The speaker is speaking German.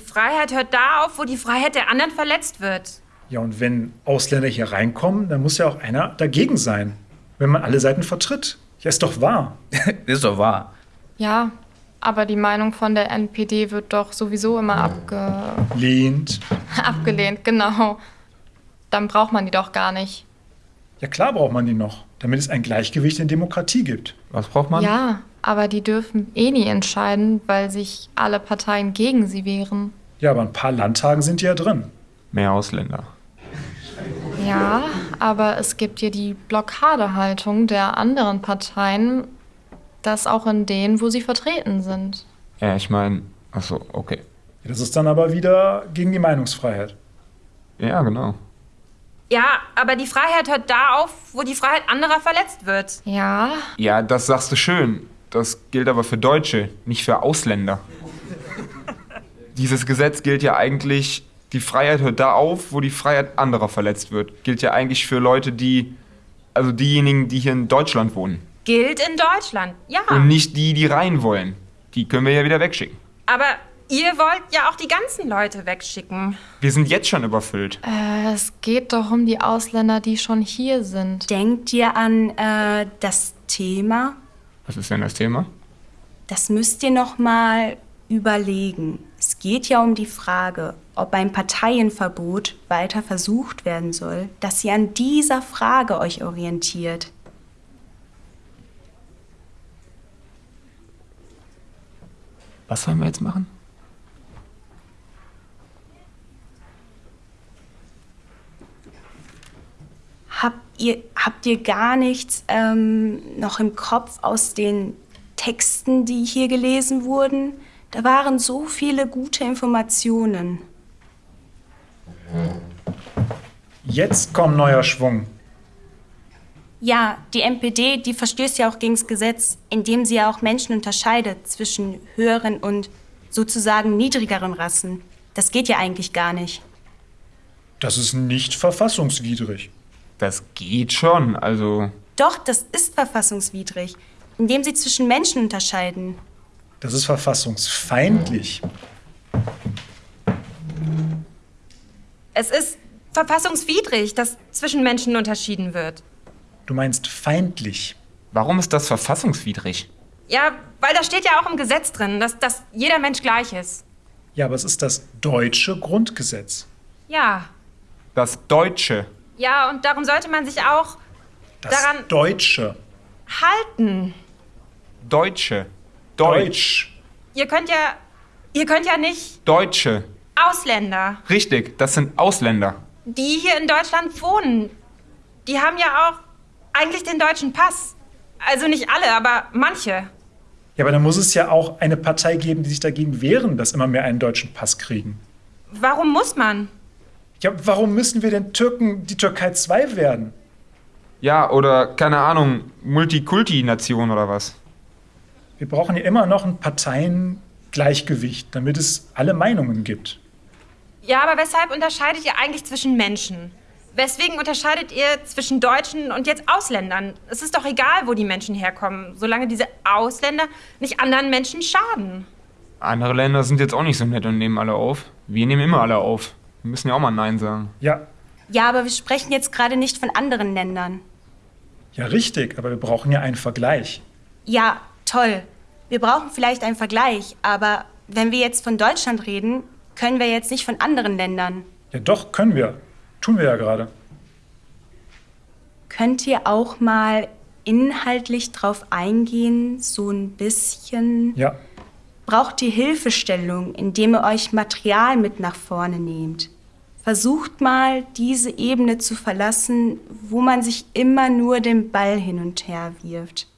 Freiheit hört da auf, wo die Freiheit der anderen verletzt wird. Ja, und wenn Ausländer hier reinkommen, dann muss ja auch einer dagegen sein. Wenn man alle Seiten vertritt. Ja, ist doch wahr. ist doch wahr. Ja, aber die Meinung von der NPD wird doch sowieso immer abge... Lehnt. abgelehnt, genau. Dann braucht man die doch gar nicht. Ja, klar braucht man die noch, damit es ein Gleichgewicht in Demokratie gibt. Was braucht man? Ja, aber die dürfen eh nie entscheiden, weil sich alle Parteien gegen sie wehren. Ja, aber ein paar Landtagen sind ja drin. Mehr Ausländer. Ja, aber es gibt ja die Blockadehaltung der anderen Parteien, das auch in denen, wo sie vertreten sind. Ja, ich meine, achso, okay. Das ist dann aber wieder gegen die Meinungsfreiheit. Ja, genau. Ja, aber die Freiheit hört da auf, wo die Freiheit anderer verletzt wird. Ja. Ja, das sagst du schön. Das gilt aber für Deutsche, nicht für Ausländer. Dieses Gesetz gilt ja eigentlich, die Freiheit hört da auf, wo die Freiheit anderer verletzt wird. Gilt ja eigentlich für Leute, die, also diejenigen, die hier in Deutschland wohnen. Gilt in Deutschland, ja. Und nicht die, die rein wollen. Die können wir ja wieder wegschicken. Aber ihr wollt ja auch die ganzen Leute wegschicken. Wir sind jetzt schon überfüllt. Äh, es geht doch um die Ausländer, die schon hier sind. Denkt ihr an äh, das Thema? Was ist denn das Thema? Das müsst ihr noch mal überlegen. Es geht ja um die Frage, ob ein Parteienverbot weiter versucht werden soll, dass ihr an dieser Frage euch orientiert. Was sollen wir jetzt machen? Habt ihr, habt ihr gar nichts ähm, noch im Kopf aus den Texten, die hier gelesen wurden? Da waren so viele gute Informationen. Jetzt kommt neuer Schwung. Ja, die NPD, die verstößt ja auch gegen das Gesetz, indem sie ja auch Menschen unterscheidet zwischen höheren und sozusagen niedrigeren Rassen. Das geht ja eigentlich gar nicht. Das ist nicht verfassungswidrig. Das geht schon, also. Doch, das ist verfassungswidrig, indem sie zwischen Menschen unterscheiden. Das ist verfassungsfeindlich. Es ist verfassungswidrig, dass zwischen Menschen unterschieden wird. Du meinst feindlich. Warum ist das verfassungswidrig? Ja, weil da steht ja auch im Gesetz drin, dass, dass jeder Mensch gleich ist. Ja, aber es ist das deutsche Grundgesetz. Ja. Das Deutsche. Ja, und darum sollte man sich auch Das daran Deutsche. halten. Deutsche. Deutsch. Ihr könnt ja, ihr könnt ja nicht Deutsche. Ausländer, Richtig, das sind Ausländer. die hier in Deutschland wohnen, die haben ja auch eigentlich den deutschen Pass. Also nicht alle, aber manche. Ja, aber dann muss es ja auch eine Partei geben, die sich dagegen wehren, dass immer mehr einen deutschen Pass kriegen. Warum muss man? Ja, warum müssen wir denn Türken die Türkei 2 werden? Ja, oder keine Ahnung, Multikulti-Nation oder was? Wir brauchen ja immer noch ein Parteiengleichgewicht, damit es alle Meinungen gibt. Ja, aber weshalb unterscheidet ihr eigentlich zwischen Menschen? Weswegen unterscheidet ihr zwischen Deutschen und jetzt Ausländern? Es ist doch egal, wo die Menschen herkommen, solange diese Ausländer nicht anderen Menschen schaden. Andere Länder sind jetzt auch nicht so nett und nehmen alle auf. Wir nehmen immer alle auf. Wir müssen ja auch mal Nein sagen. Ja, Ja, aber wir sprechen jetzt gerade nicht von anderen Ländern. ja, richtig, aber wir brauchen ja einen Vergleich. Ja, toll. Wir brauchen vielleicht einen Vergleich, aber wenn wir jetzt von Deutschland reden, können wir jetzt nicht von anderen Ländern. Ja, doch, können wir. Tun wir ja gerade. Könnt ihr auch mal inhaltlich drauf eingehen, so ein bisschen? Ja, Braucht ihr Hilfestellung, indem ihr euch Material mit nach vorne nehmt? Versucht mal, diese Ebene zu verlassen, wo man sich immer nur den Ball hin und her wirft.